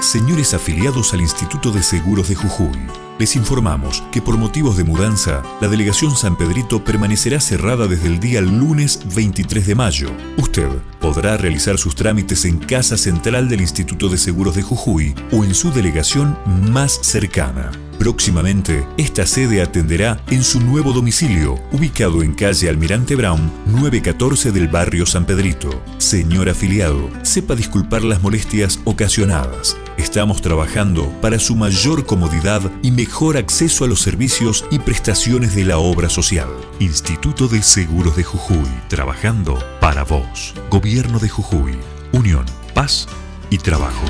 Señores afiliados al Instituto de Seguros de Jujuy, les informamos que por motivos de mudanza, la delegación San Pedrito permanecerá cerrada desde el día lunes 23 de mayo. Usted podrá realizar sus trámites en Casa Central del Instituto de Seguros de Jujuy o en su delegación más cercana. Próximamente, esta sede atenderá en su nuevo domicilio, ubicado en calle Almirante Brown, 914 del barrio San Pedrito. Señor afiliado, sepa disculpar las molestias ocasionadas. Estamos trabajando para su mayor comodidad y mejor acceso a los servicios y prestaciones de la obra social. Instituto de Seguros de Jujuy, trabajando para vos. Gobierno de Jujuy, Unión, Paz y Trabajo.